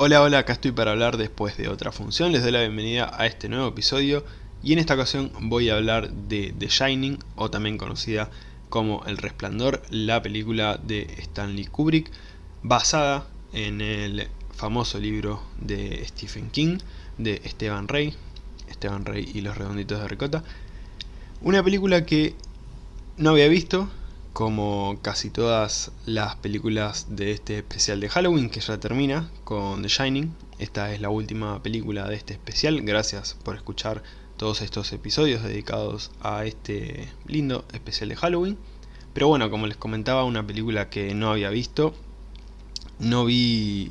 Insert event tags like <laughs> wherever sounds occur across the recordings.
Hola, hola, acá estoy para hablar después de otra función, les doy la bienvenida a este nuevo episodio y en esta ocasión voy a hablar de The Shining, o también conocida como El Resplandor, la película de Stanley Kubrick, basada en el famoso libro de Stephen King, de Esteban Rey, Esteban Rey y los redonditos de ricota, una película que no había visto, como casi todas las películas de este especial de Halloween que ya termina con The Shining. Esta es la última película de este especial, gracias por escuchar todos estos episodios dedicados a este lindo especial de Halloween. Pero bueno, como les comentaba, una película que no había visto, no vi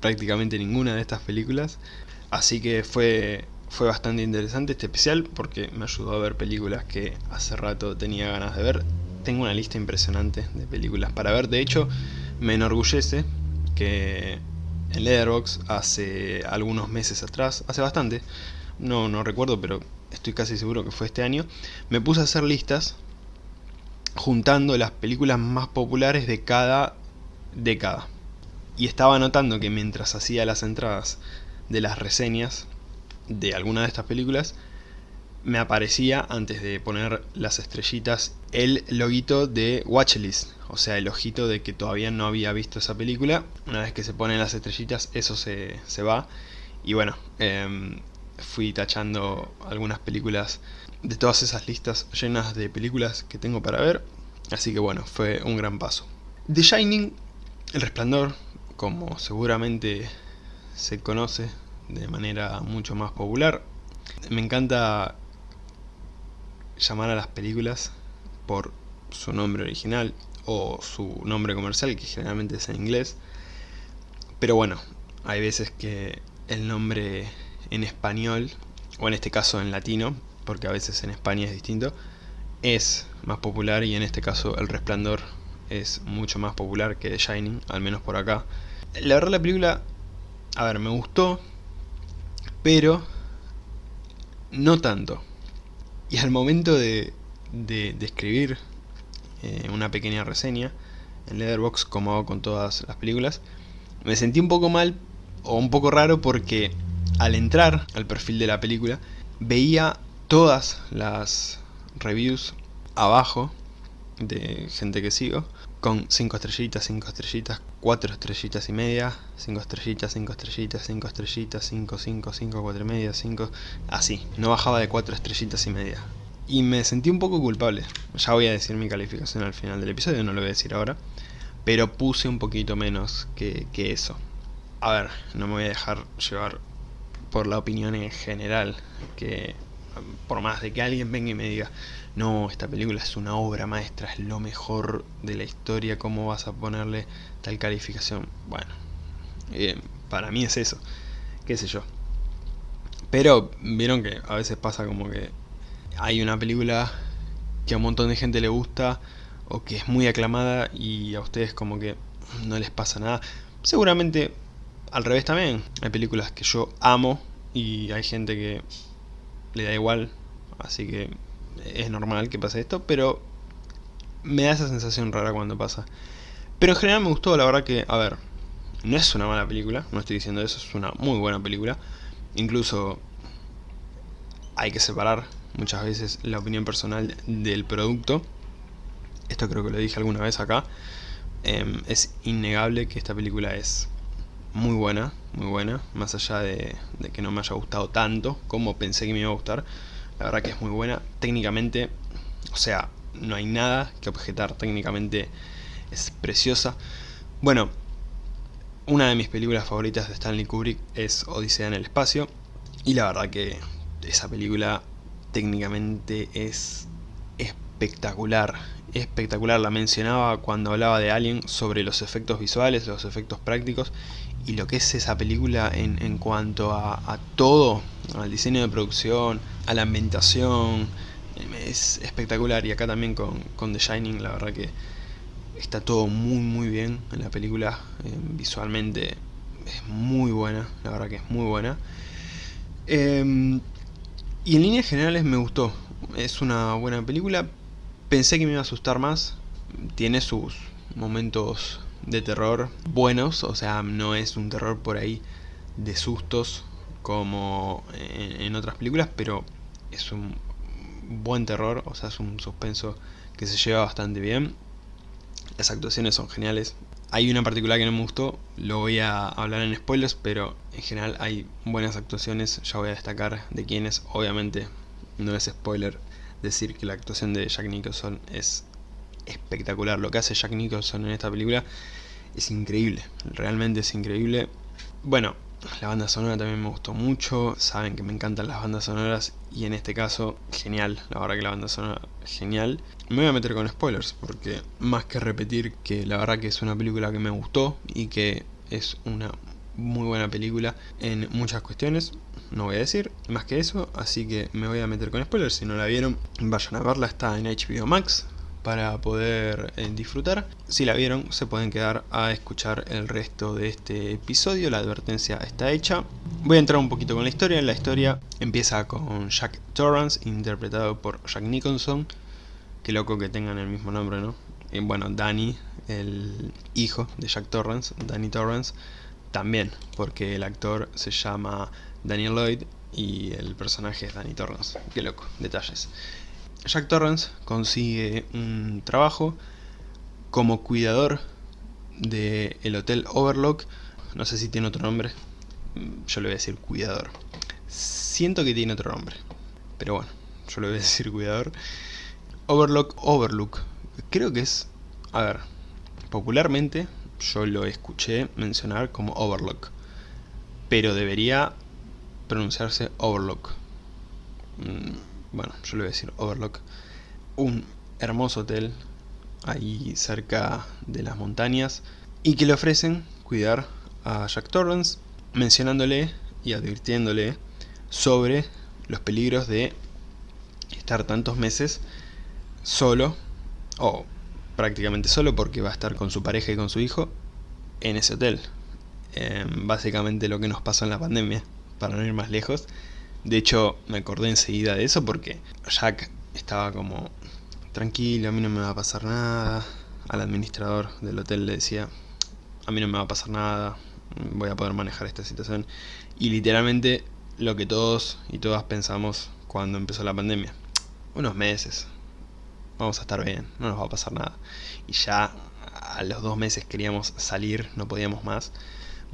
prácticamente ninguna de estas películas, así que fue, fue bastante interesante este especial porque me ayudó a ver películas que hace rato tenía ganas de ver tengo una lista impresionante de películas para ver. De hecho, me enorgullece que en Letterboxd hace algunos meses atrás, hace bastante, no, no recuerdo, pero estoy casi seguro que fue este año, me puse a hacer listas juntando las películas más populares de cada década. Y estaba notando que mientras hacía las entradas de las reseñas de alguna de estas películas, me aparecía, antes de poner las estrellitas, el loguito de Watchlist, o sea, el ojito de que todavía no había visto esa película. Una vez que se ponen las estrellitas, eso se, se va. Y bueno, em, fui tachando algunas películas de todas esas listas llenas de películas que tengo para ver. Así que bueno, fue un gran paso. The Shining, El Resplandor, como seguramente se conoce de manera mucho más popular. Me encanta llamar a las películas por su nombre original o su nombre comercial, que generalmente es en inglés. Pero bueno, hay veces que el nombre en español, o en este caso en latino, porque a veces en España es distinto, es más popular y en este caso El Resplandor es mucho más popular que The Shining, al menos por acá. La verdad la película, a ver, me gustó, pero no tanto. Y al momento de, de, escribir eh, una pequeña reseña en Letterboxd, como hago con todas las películas, me sentí un poco mal o un poco raro porque al entrar al perfil de la película veía todas las reviews abajo de gente que sigo con 5 estrellitas, 5 estrellitas, 4 estrellitas y media, 5 estrellitas, 5 estrellitas, 5 estrellitas, 5, 5, 5, 4 y media, 5... Así, no bajaba de 4 estrellitas y media. Y me sentí un poco culpable. Ya voy a decir mi calificación al final del episodio, no lo voy a decir ahora. Pero puse un poquito menos que, que eso. A ver, no me voy a dejar llevar por la opinión en general, que por más de que alguien venga y me diga no, esta película es una obra maestra, es lo mejor de la historia, ¿cómo vas a ponerle tal calificación? Bueno, para mí es eso, qué sé yo. Pero vieron que a veces pasa como que hay una película que a un montón de gente le gusta o que es muy aclamada y a ustedes como que no les pasa nada. Seguramente al revés también, hay películas que yo amo y hay gente que le da igual, así que es normal que pase esto, pero me da esa sensación rara cuando pasa. Pero en general me gustó, la verdad que, a ver, no es una mala película, no estoy diciendo eso, es una muy buena película. Incluso hay que separar muchas veces la opinión personal del producto. Esto creo que lo dije alguna vez acá. Em, es innegable que esta película es muy buena, muy buena, más allá de, de que no me haya gustado tanto como pensé que me iba a gustar. La verdad que es muy buena. Técnicamente, o sea, no hay nada que objetar. Técnicamente es preciosa. Bueno, una de mis películas favoritas de Stanley Kubrick es Odisea en el espacio. Y la verdad que esa película técnicamente es espectacular. Espectacular, la mencionaba cuando hablaba de Alien sobre los efectos visuales, los efectos prácticos y lo que es esa película en, en cuanto a, a todo, al diseño de producción, a la ambientación, es espectacular y acá también con, con, The Shining la verdad que está todo muy muy bien en la película, eh, visualmente es muy buena, la verdad que es muy buena. Eh, y en líneas generales me gustó, es una buena película, pensé que me iba a asustar más, tiene sus momentos de terror buenos, o sea, no es un terror por ahí de sustos como en, otras películas, pero es un buen terror, o sea, es un suspenso que se lleva bastante bien. Las actuaciones son geniales. Hay una particular que no me gustó, lo voy a hablar en spoilers, pero en general hay buenas actuaciones, ya voy a destacar de quiénes. Obviamente no es spoiler decir que la actuación de Jack Nicholson es espectacular. Lo que hace Jack Nicholson en esta película es increíble, realmente es increíble. Bueno, la banda sonora también me gustó mucho, saben que me encantan las bandas sonoras y en este caso, genial, la verdad que la banda sonora genial. Me voy a meter con spoilers porque más que repetir que la verdad que es una película que me gustó y que es una muy buena película en muchas cuestiones, no voy a decir más que eso, así que me voy a meter con spoilers, si no la vieron vayan a verla, está en HBO Max, para poder eh, disfrutar. Si la vieron, se pueden quedar a escuchar el resto de este episodio, la advertencia está hecha. Voy a entrar un poquito con la historia, la historia empieza con Jack Torrance, interpretado por Jack Nicholson. Qué loco que tengan el mismo nombre, ¿no? Y bueno, Danny, el hijo de Jack Torrance, Danny Torrance, también, porque el actor se llama Daniel Lloyd y el personaje es Danny Torrance. Qué loco, detalles. Jack Torrance consigue un trabajo como cuidador del Hotel Overlook. No sé si tiene otro nombre. Yo le voy a decir cuidador. Siento que tiene otro nombre. Pero bueno, yo le voy a decir cuidador. Overlook, Overlook. Creo que es... A ver, popularmente yo lo escuché mencionar como Overlook. Pero debería pronunciarse Overlook. Mm, bueno, yo le voy a decir Overlook, un hermoso hotel ahí cerca de las montañas y que le ofrecen cuidar a Jack Torrance mencionándole y advirtiéndole sobre los peligros de estar tantos meses solo o prácticamente solo porque va a estar con su pareja y con su hijo en ese hotel. Em, básicamente lo que nos pasó en la pandemia para no ir más lejos de hecho, me acordé enseguida de eso porque Jack estaba como tranquilo, a mí no me va a pasar nada. Al administrador del hotel le decía, a mí no me va a pasar nada, voy a poder manejar esta situación. Y literalmente lo que todos y todas pensamos cuando empezó la pandemia. Unos meses, vamos a estar bien, no nos va a pasar nada. Y ya a los dos meses queríamos salir, no podíamos más.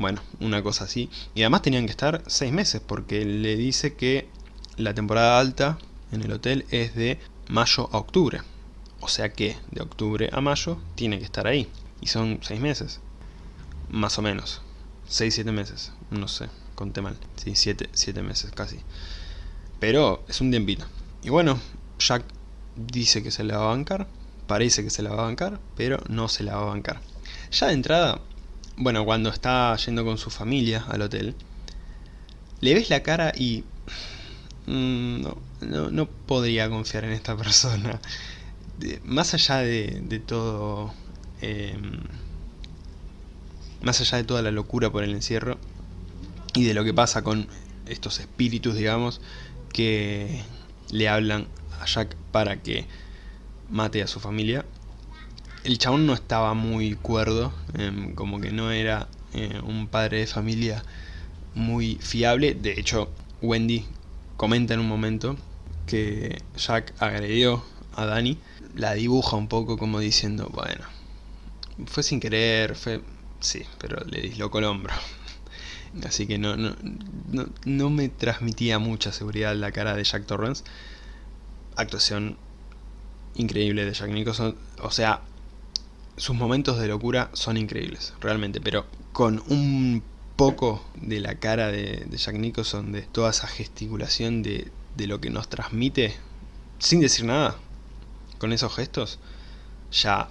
Bueno, una cosa así. Y además tenían que estar seis meses porque le dice que la temporada alta en el hotel es de mayo a octubre. O sea que de octubre a mayo tiene que estar ahí. Y son seis meses. Más o menos. Seis, siete meses. No sé, conté mal. Sí, siete, siete meses casi. Pero es un tiempito. Y bueno, Jack dice que se la va a bancar. Parece que se la va a bancar, pero no se la va a bancar. Ya de entrada, bueno, cuando está yendo con su familia al hotel, le ves la cara y... Mm, no, no, podría confiar en esta <laughs> persona. más allá de, todo... Em, más allá de toda la locura por el encierro y de lo que pasa con estos espíritus, digamos, que le hablan a Jack para que mate a su familia, el chabón no estaba muy cuerdo, em, como que no era eh, un padre de familia muy fiable. De hecho, Wendy comenta en un momento que Jack agredió a Dani. La dibuja un poco como diciendo, bueno, fue sin querer, fue... Sí, pero le dislocó el hombro. <laughs> Así que no, no, no, no me transmitía mucha seguridad la cara de Jack Torrance. Actuación increíble de Jack Nicholson. O sea, sus momentos de locura son increíbles, realmente, pero con un poco de la cara de, Jack Nicholson, de toda esa gesticulación de, de lo que nos transmite, sin decir nada, con esos gestos, ya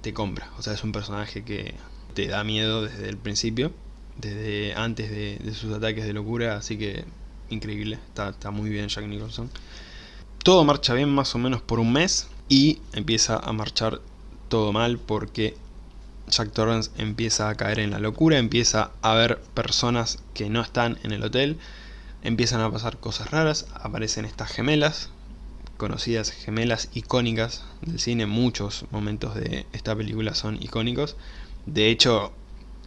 te compra. O sea, es un personaje que te da miedo desde el principio, desde antes de, sus ataques de locura, así que increíble, está, está, muy bien Jack Nicholson. Todo marcha bien más o menos por un mes y empieza a marchar todo mal porque Jack Torrance empieza a caer en la locura, empieza a ver personas que no están en el hotel, empiezan a pasar cosas raras, aparecen estas gemelas, conocidas gemelas icónicas del cine, muchos momentos de esta película son icónicos, de hecho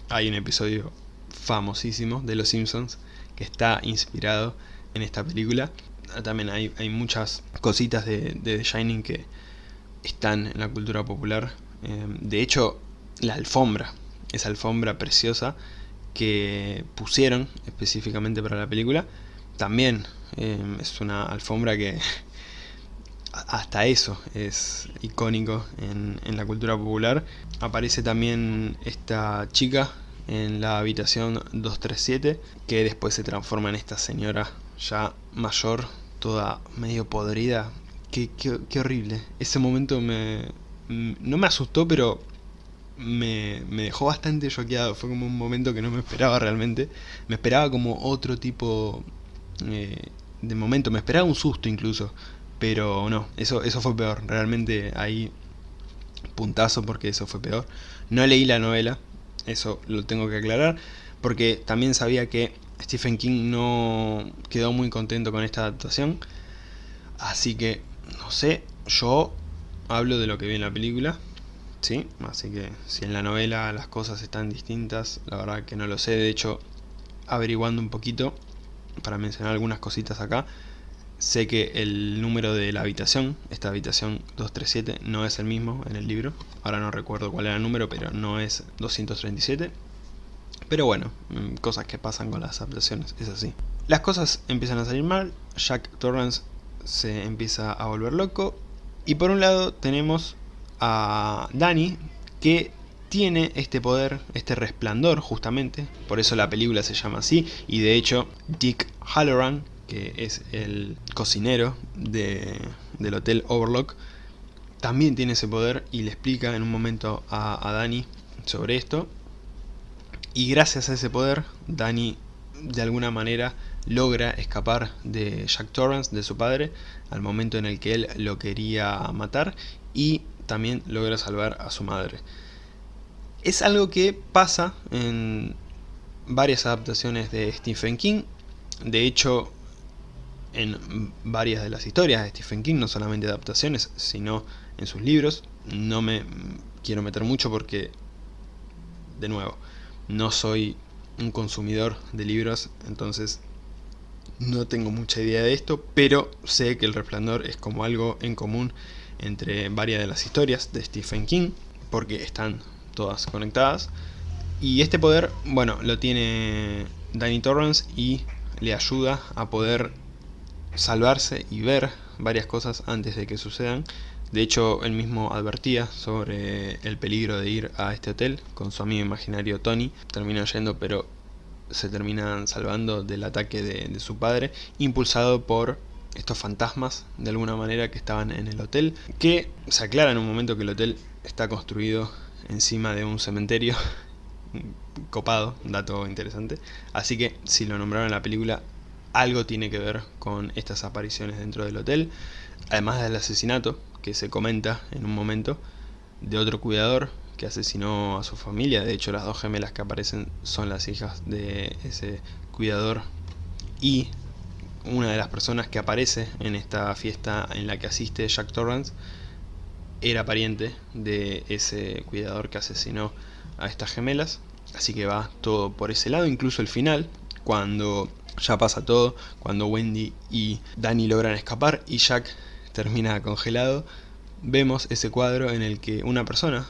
hay un episodio famosísimo de Los Simpsons que está inspirado en esta película. También hay, hay muchas cositas de, The Shining que están en la cultura popular. Eh, de hecho, la alfombra, esa alfombra preciosa que pusieron específicamente para la película, también eh, es una alfombra que <laughs> hasta eso es icónico en, en, la cultura popular. Aparece también esta chica en la habitación 237, que después se transforma en esta señora ya mayor, toda medio podrida. Qué, horrible. Ese momento me... no me asustó, pero me, me, dejó bastante choqueado. Fue como un momento que no me esperaba realmente. Me esperaba como otro tipo eh, de momento. Me esperaba un susto incluso. Pero no, eso, eso fue peor. Realmente ahí puntazo porque eso fue peor. No leí la novela, eso lo tengo que aclarar, porque también sabía que Stephen King no quedó muy contento con esta adaptación. Así que, no sé, yo hablo de lo que vi en la película, ¿sí? Así que si en la novela las cosas están distintas, la verdad que no lo sé. De hecho, averiguando un poquito, para mencionar algunas cositas acá, Sé que el número de la habitación, esta habitación 237, no es el mismo en el libro. Ahora no recuerdo cuál era el número, pero no es 237. Pero bueno, mm, cosas que pasan con las adaptaciones, es así. Las cosas empiezan a salir mal, Jack Torrance se empieza a volver loco. Y por un lado tenemos a Danny, que tiene este poder, este resplandor justamente, por eso la película se llama así, y de hecho Dick Halloran, que es el cocinero del hotel Overlock, también tiene ese poder y le explica en un momento a, a Dani sobre esto. Y gracias a ese poder, Dani de alguna manera logra escapar de Jack Torrance, de su padre, al momento en el que él lo quería matar y también logra salvar a su madre. Es algo que pasa en varias adaptaciones de Stephen King, de hecho en varias de las historias de Stephen King, no solamente adaptaciones, sino en sus libros. No me quiero meter mucho porque, de nuevo, no soy un consumidor de libros, entonces no tengo mucha idea de esto, pero sé que El Resplandor es como algo en común entre varias de las historias de Stephen King, porque están todas conectadas. Y este poder, bueno, lo tiene Danny Torrance y le ayuda a poder salvarse y ver varias cosas antes de que sucedan. De hecho, él mismo advertía sobre el peligro de ir a este hotel con su amigo imaginario Tony. Terminó yendo, pero se terminan salvando del ataque de, su padre, impulsado por estos fantasmas, de alguna manera, que estaban en el hotel. Que se aclara en un momento que el hotel está construido encima de un cementerio <laughs> copado, dato interesante. Así que, si lo nombraron en la película, algo tiene que ver con estas apariciones dentro del hotel, además del asesinato que se comenta en un momento de otro cuidador que asesinó a su familia, de hecho las dos gemelas que aparecen son las hijas de ese cuidador. Y una de las personas que aparece en esta fiesta en la que asiste Jack Torrance era pariente de ese cuidador que asesinó a estas gemelas, así que va todo por ese lado, incluso el final, cuando ya pasa todo cuando Wendy y Danny logran escapar y Jack termina congelado. Vemos ese cuadro en el que una persona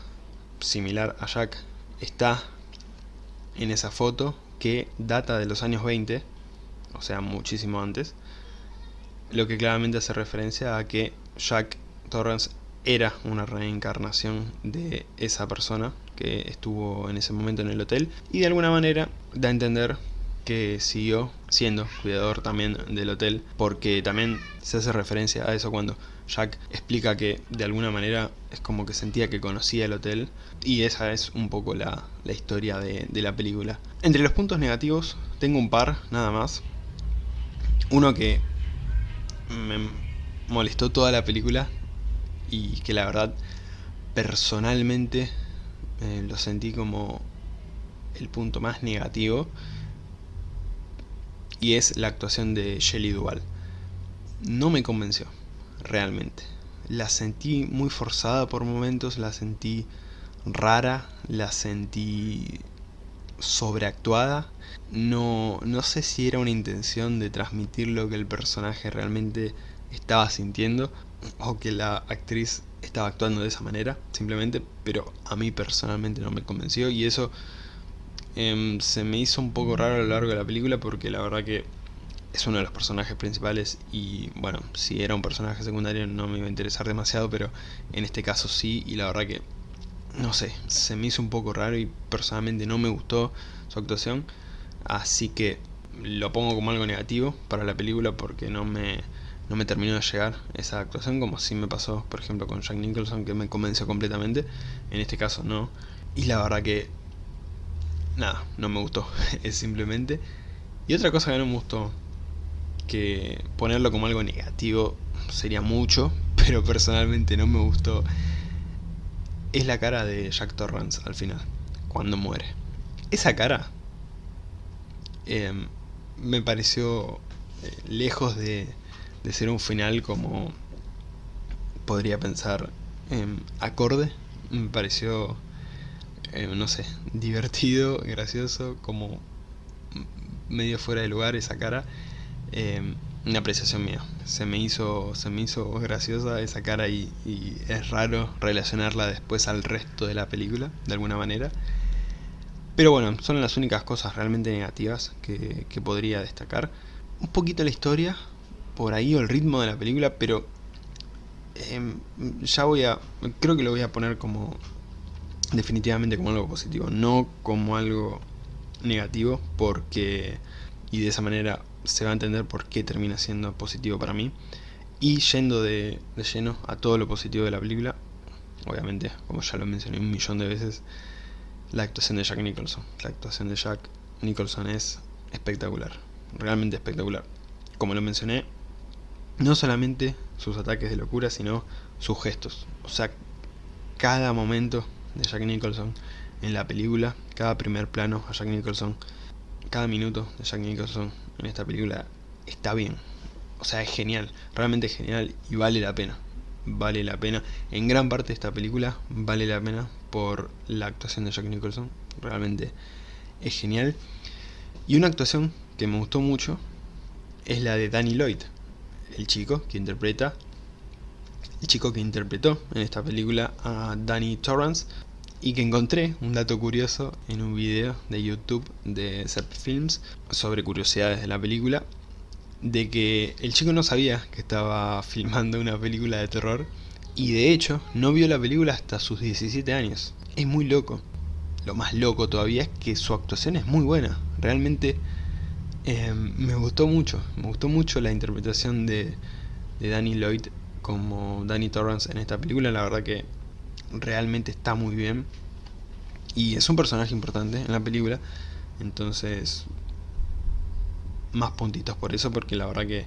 similar a Jack está en esa foto que data de los años 20, o sea muchísimo antes, lo que claramente hace referencia a que Jack Torrance era una reencarnación de esa persona que estuvo en ese momento en el hotel y de alguna manera da a entender que siguió siendo cuidador también del hotel, porque también se hace referencia a eso cuando Jack explica que de alguna manera es como que sentía que conocía el hotel, y esa es un poco la, historia de, de la película. Entre los puntos negativos tengo un par, nada más. Uno que me molestó toda la película y que la verdad personalmente eh, lo sentí como el punto más negativo y es la actuación de Shelley Duvall. No me convenció, realmente. La sentí muy forzada por momentos, la sentí rara, la sentí sobreactuada. No, no sé si era una intención de transmitir lo que el personaje realmente estaba sintiendo o que la actriz estaba actuando de esa manera, simplemente, pero a mí personalmente no me convenció y eso em, se me hizo un poco raro a lo largo de la película porque la verdad que es uno de los personajes principales y bueno, si era un personaje secundario no me iba a interesar demasiado, pero en este caso sí y la verdad que, no sé, se me hizo un poco raro y personalmente no me gustó su actuación, así que lo pongo como algo negativo para la película porque no me, no me terminó de llegar esa actuación como si me pasó por ejemplo con Jack Nicholson que me convenció completamente, en este caso no, y la verdad que, nada, no me gustó, <laughs> es simplemente... Y otra cosa que no me gustó que ponerlo como algo negativo sería mucho, <laughs> pero personalmente no me gustó, es la cara de Jack Torrance al final, cuando muere. Esa cara em, me pareció eh, lejos de, ser un final como podría pensar em, acorde, me pareció, em, no sé, <laughs> divertido, gracioso, como medio fuera de lugar esa cara Em, una apreciación mía. Se me hizo, se me hizo graciosa esa cara y, es raro relacionarla después al resto de la película, de alguna manera. Pero bueno, son las únicas cosas realmente negativas que, podría destacar. Un poquito la historia, por ahí, o el ritmo de la película, pero em, ya voy a... Creo que lo voy a poner como... Definitivamente como algo positivo, no como algo negativo, porque... Y de esa manera se va a entender por qué termina siendo positivo para mí. Y yendo de, lleno a todo lo positivo de la película, obviamente, como ya lo mencioné un millón de veces, la actuación de Jack Nicholson. La actuación de Jack Nicholson es espectacular, realmente espectacular. Como lo mencioné, no solamente sus ataques de locura, sino sus gestos. O sea, cada momento de Jack Nicholson en la película, cada primer plano a Jack Nicholson, cada minuto de Jack Nicholson en esta película está bien. O sea, es genial, realmente genial y vale la pena. Vale la pena. En gran parte de esta película vale la pena por la actuación de Jack Nicholson. Realmente es genial. Y una actuación que me gustó mucho es la de Danny Lloyd, el chico que interpreta, el chico que interpretó en esta película a Danny Torrance y que encontré un dato curioso en un video de YouTube de Zep Films sobre curiosidades de la película de que el chico no sabía que estaba filmando una película de terror y de hecho no vio la película hasta sus 17 años. Es muy loco. Lo más loco todavía es que su actuación es muy buena. Realmente em, me gustó mucho. Me gustó mucho la interpretación de, de Danny Lloyd como Danny Torrance en esta película. La verdad que realmente está muy bien. Y es un personaje importante en la película. Entonces más puntitos por eso porque la verdad que,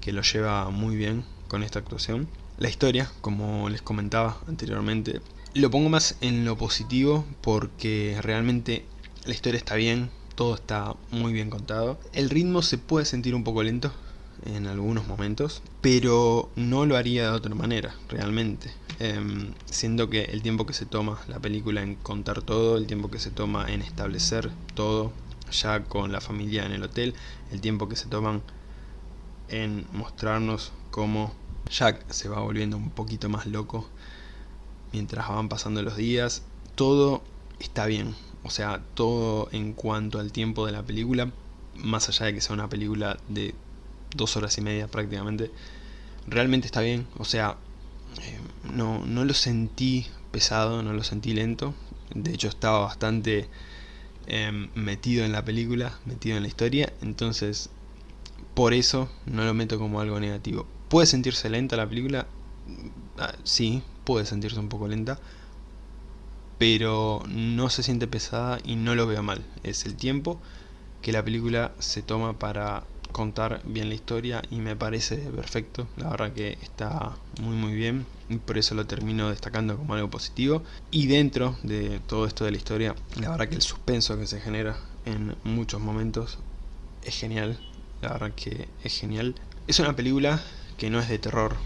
que lo lleva muy bien con esta actuación. La historia, como les comentaba anteriormente lo pongo más en lo positivo porque realmente la historia está bien, todo está muy bien contado. El ritmo se puede sentir un poco lento en algunos momentos, pero no lo haría de otra manera, realmente. Em, siendo que el tiempo que se toma la película en contar todo, el tiempo que se toma en establecer todo, ya con la familia en el hotel, el tiempo que se toman en mostrarnos cómo Jack se va volviendo un poquito más loco mientras van pasando los días, todo está bien, o sea, todo en cuanto al tiempo de la película, más allá de que sea una película de dos horas y media prácticamente, realmente está bien, o sea, eh, no, no lo sentí pesado, no lo sentí lento, de hecho estaba bastante em, metido en la película, metido en la historia, entonces por eso no lo meto como algo negativo. ¿Puede sentirse lenta la película? Ah, sí, puede sentirse un poco lenta, pero no se siente pesada y no lo veo mal. Es el tiempo que la película se toma para contar bien la historia y me parece perfecto, la verdad que está muy muy bien y por eso lo termino destacando como algo positivo. Y dentro de todo esto de la historia, la verdad que el suspenso que se genera en muchos momentos es genial, la verdad que es genial. Es una película que no es de terror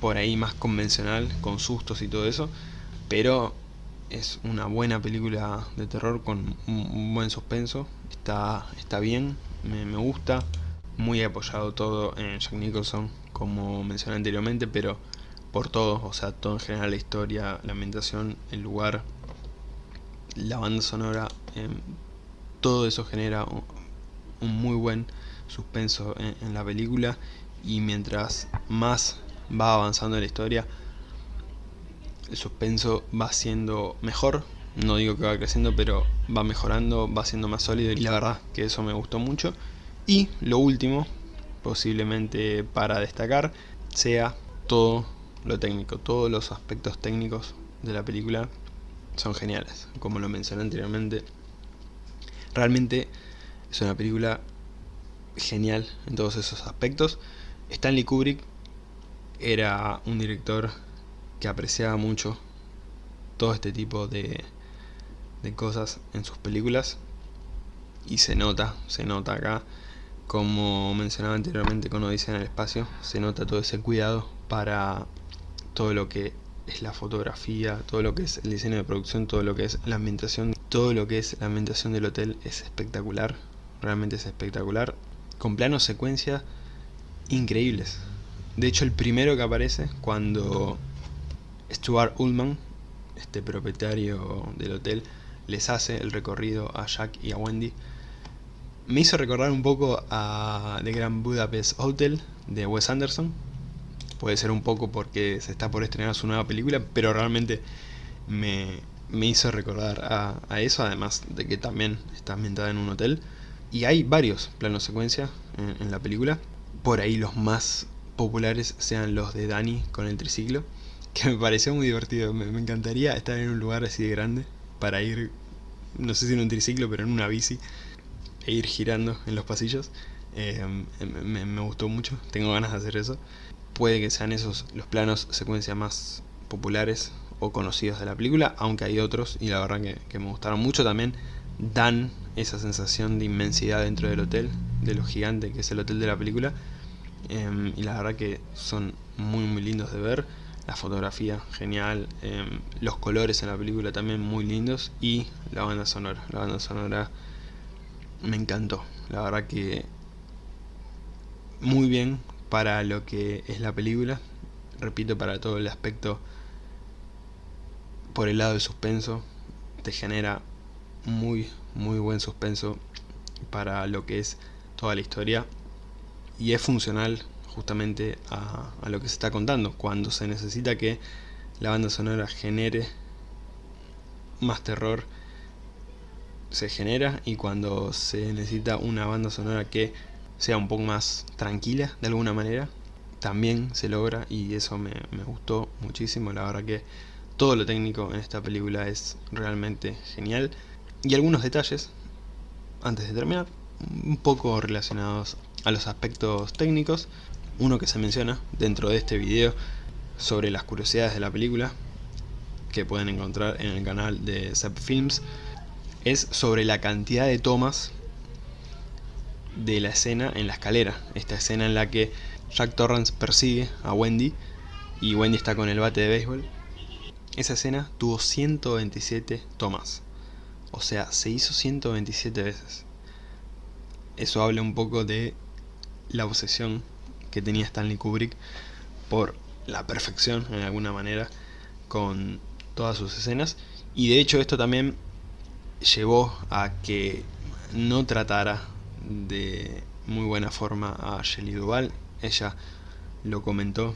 por ahí más convencional, con sustos y todo eso, pero es una buena película de terror con un buen suspenso, está, está bien, me, me gusta, muy apoyado todo en Jack Nicholson, como mencioné anteriormente, pero por todo, o sea, todo en general, la historia, la ambientación, el lugar, la banda sonora, eh, todo eso genera un, muy buen suspenso en, la película y mientras más va avanzando la historia, el suspenso va siendo mejor, no digo que va creciendo, pero va mejorando, va siendo más sólido y la verdad que eso me gustó mucho. Y lo último, posiblemente para destacar, sea todo lo técnico, todos los aspectos técnicos de la película son geniales, como lo mencioné anteriormente. Realmente es una película genial en todos esos aspectos. Stanley Kubrick era un director que apreciaba mucho todo este tipo de, de cosas en sus películas y se nota, se nota acá como mencionaba anteriormente con Odisea en el espacio se nota todo ese cuidado para todo lo que es la fotografía, todo lo que es el diseño de producción, todo lo que es la ambientación, todo lo que es la ambientación del hotel es espectacular, realmente es espectacular, con planos secuencia increíbles. De hecho el primero que aparece cuando Stuart Ullman, este propietario del hotel, les hace el recorrido a Jack y a Wendy, me hizo recordar un poco a The Grand Budapest Hotel de Wes Anderson, puede ser un poco porque se está por estrenar su nueva película, pero realmente me, hizo recordar a, eso, además de que también está ambientada en un hotel. Y hay varios planos secuencia en, la película, por ahí los más populares sean los de Danny con el triciclo, que me pareció muy divertido, me, encantaría estar en un lugar así de grande para ir, no sé si en un triciclo, pero en una bici, e ir girando en los pasillos. Eh, me, gustó mucho, tengo ganas de hacer eso puede que sean esos los planos secuencia más populares o conocidos de la película, aunque hay otros y la verdad que, me gustaron mucho también, dan esa sensación de inmensidad dentro del hotel, de lo gigante que es el hotel de la película, em, y la verdad que son muy muy lindos de ver, la fotografía genial, em, los colores en la película también muy lindos, y la banda sonora, la banda sonora me encantó, la verdad que muy bien para lo que es la película, repito, para todo el aspecto por el lado del suspenso, te genera muy, muy buen suspenso para lo que es toda la historia. Y es funcional justamente a, a, lo que se está contando, cuando se necesita que la banda sonora genere más terror se genera y cuando se necesita una banda sonora que sea un poco más tranquila de alguna manera, también se logra y eso me, gustó muchísimo, la verdad que todo lo técnico en esta película es realmente genial. Y algunos detalles, antes de terminar, un poco relacionados a los aspectos técnicos, uno que se menciona dentro de este video sobre las curiosidades de la película, que pueden encontrar en el canal de Zep Films, es sobre la cantidad de tomas de la escena en la escalera. Esta escena en la que Jack Torrance persigue a Wendy y Wendy está con el bate de béisbol. Esa escena tuvo 127 tomas. O sea, se hizo 127 veces. Eso habla un poco de la obsesión que tenía Stanley Kubrick por la perfección, en alguna manera, con todas sus escenas. Y de hecho esto también llevó a que no tratara de muy buena forma a Shelley Duval. Ella lo comentó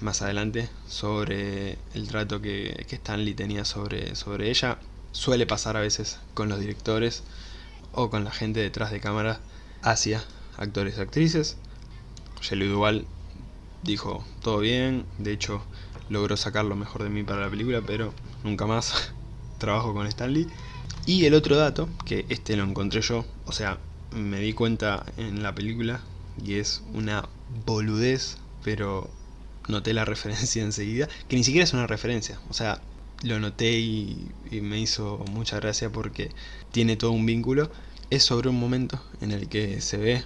más adelante sobre el trato que, Stanley tenía sobre, sobre ella. Suele pasar a veces con los directores o con la gente detrás de cámara hacia actores y actrices. Shelley Duval dijo todo bien, de hecho logró sacar lo mejor de mí para la película, pero nunca más <laughs> trabajo con Stanley. Y el otro dato, que este lo encontré yo, o sea, me di cuenta en la película y es una boludez, pero noté la <laughs> referencia enseguida, que ni siquiera es una referencia, o sea, lo noté y, me hizo mucha gracia porque tiene todo un vínculo. Es sobre un momento en el que se ve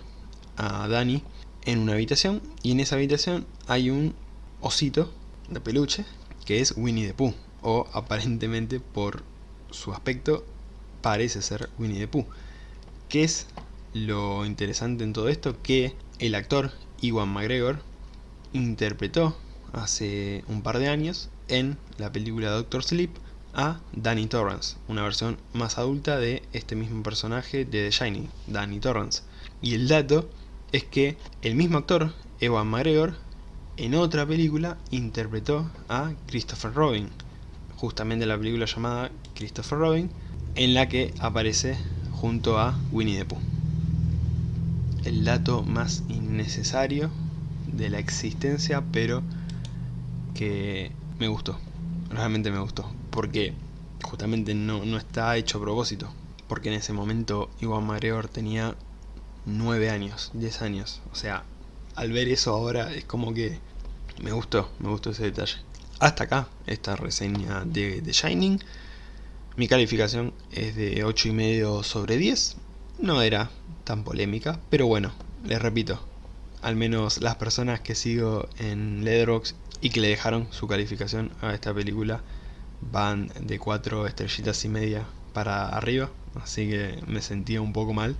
a Dani en una habitación y en esa habitación hay un osito de peluche que es Winnie the Pooh. o aparentemente por su aspecto parece ser Winnie the Pooh. ¿Qué es lo interesante en todo esto? Que el actor Iwan McGregor interpretó hace un par de años en la película Doctor Sleep a Danny Torrance, una versión más adulta de este mismo personaje de The Shining, Danny Torrance. Y el dato es que el mismo actor, Ewan McGregor, en otra película interpretó a Christopher Robin, justamente la película llamada Christopher Robin, en la que aparece junto a Winnie the Pooh. El dato más innecesario de la existencia, pero que me gustó, realmente me gustó, porque justamente no, no está hecho a propósito, porque en ese momento Iwan McGregor tenía 9 años, 10 años, o sea, al ver eso ahora es como que me gustó, me gustó ese detalle. Hasta acá esta reseña de The Shining. Mi calificación es de 8,5 sobre 10. No era tan polémica, pero bueno, les repito, al menos las personas que sigo en Letterboxd y que le dejaron su calificación a esta película van de 4 estrellitas y media para arriba, así que me sentía un poco mal.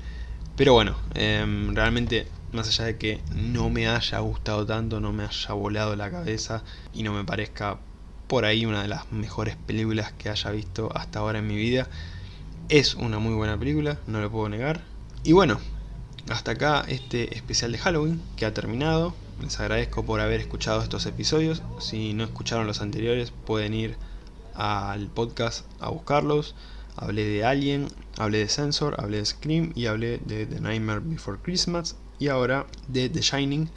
Pero bueno, em, realmente más allá de que no me haya gustado tanto, no me haya volado la cabeza y no me parezca por ahí una de las mejores películas que haya visto hasta ahora en mi vida, es una muy buena película, no lo puedo negar. Y bueno, hasta acá este especial de Halloween que ha terminado. Les agradezco por haber escuchado estos episodios. Si no escucharon los anteriores pueden ir al podcast a buscarlos. Hablé de Alien, hablé de Sensor, hablé de Scream y hablé de The Nightmare Before Christmas y ahora de The Shining.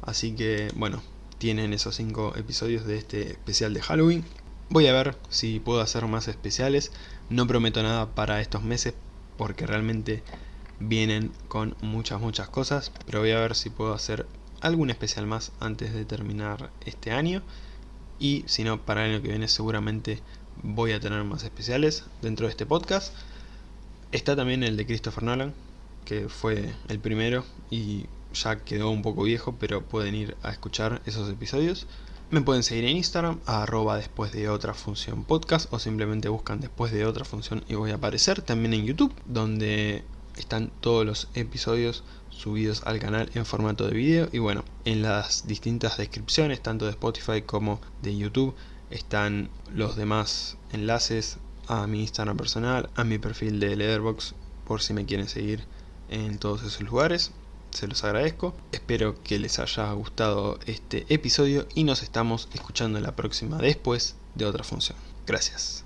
Así que bueno, tienen esos 5 episodios de este especial de Halloween. Voy a ver si puedo hacer más especiales. No prometo nada para estos meses porque realmente vienen con muchas muchas cosas. Pero voy a ver si puedo hacer algún especial más antes de terminar este año. Y si no, para el año que viene seguramente voy a tener más especiales dentro de este podcast. Está también el de Christopher Nolan, que fue el primero y ya quedó un poco viejo, pero pueden ir a escuchar esos episodios. Me pueden seguir en Instagram, arroba después de otra función podcast, o simplemente buscan después de otra función y voy a aparecer. También en YouTube, donde están todos los episodios subidos al canal en formato de vídeo. Y bueno, en las distintas descripciones, tanto de Spotify como de YouTube, están los demás enlaces a mi Instagram personal, a mi perfil de Leatherbox, por si me quieren seguir en todos esos lugares. Se los agradezco. Espero que les haya gustado este episodio y nos estamos escuchando en la próxima después de otra función. Gracias.